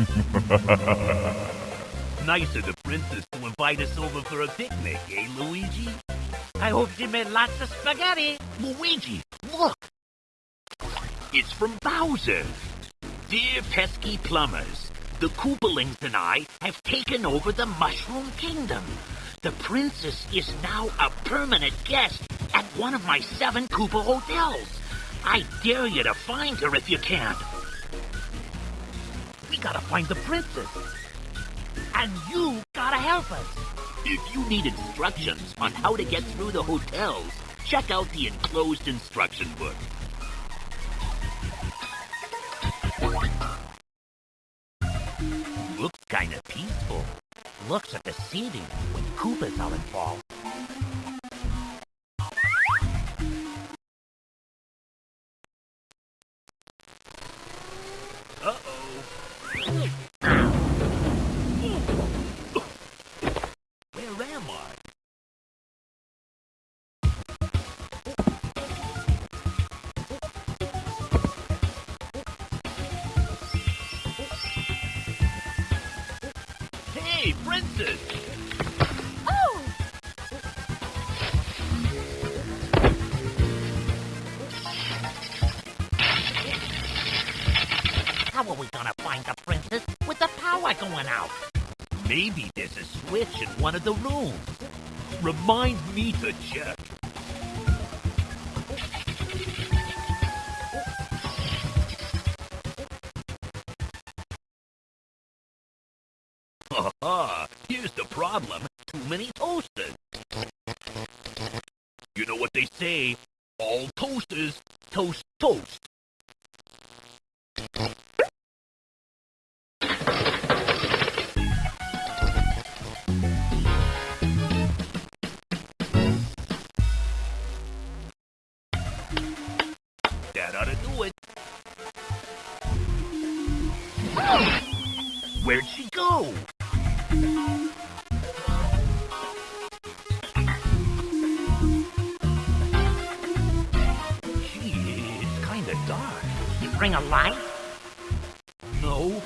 nice of the princess to invite us over for a picnic, eh, Luigi? I hope she made lots of spaghetti. Luigi, look! It's from Bowser. Dear pesky plumbers, the Koopalings and I have taken over the Mushroom Kingdom. The princess is now a permanent guest at one of my seven Koopa hotels. I dare you to find her if you can. Gotta find the princess. And you gotta help us. If you need instructions on how to get through the hotels, check out the enclosed instruction book. Looks kinda peaceful. Looks at the seating when Koopas are involved. Hey, princess! Oh! How are we gonna find the princess with the power going out? Maybe there's a switch in one of the rooms. Remind me to check. Haha, here's the problem. Too many toasters. You know what they say? All toasters toast toast. That ought to do it. Where'd she go? Bring a light? No,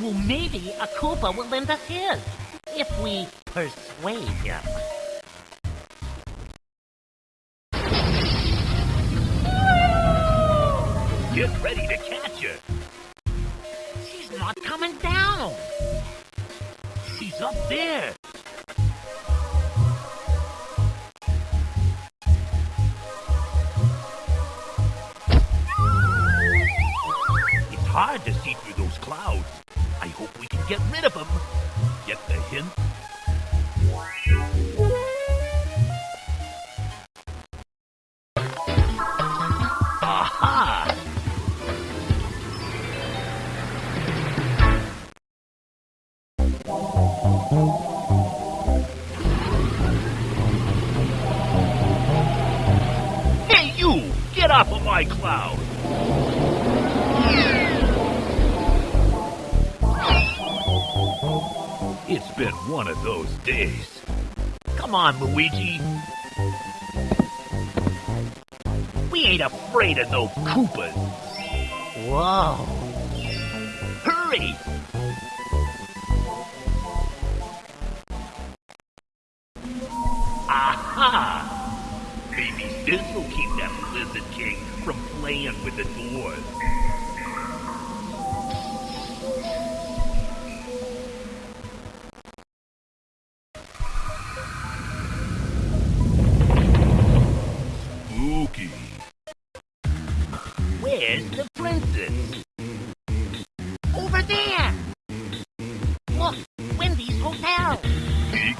Well, maybe a Koopa will lend us his. If we persuade him. get ready to catch her. She's not coming down. She's up there. Hard to see through those clouds. I hope we can get rid of them. Get the hint? Aha! Hey, you! Get off of my cloud! One of those days. Come on, Luigi. We ain't afraid of no Koopas. Whoa. Hurry! Aha! Maybe this'll keep that Lizard King from playing with the doors.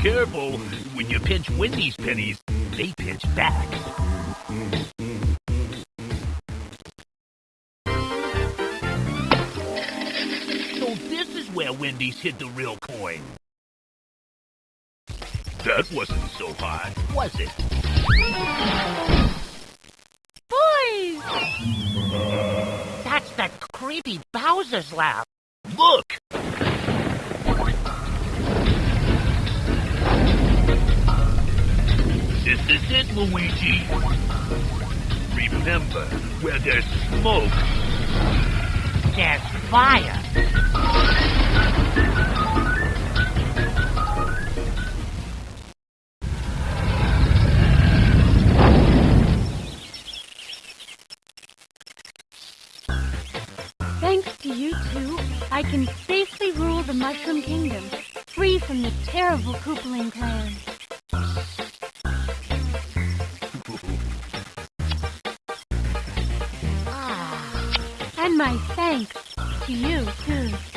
Careful. When you pinch Wendy's pennies, they pinch back. So this is where Wendy's hid the real coin. That wasn't so hard, was it? Boys! That's that creepy Bowser's laugh. Look! Luigi. Remember, where there's smoke, there's fire. Thanks to you two, I can safely rule the Mushroom Kingdom, free from the terrible Koopaling clan. And my thanks to you, too.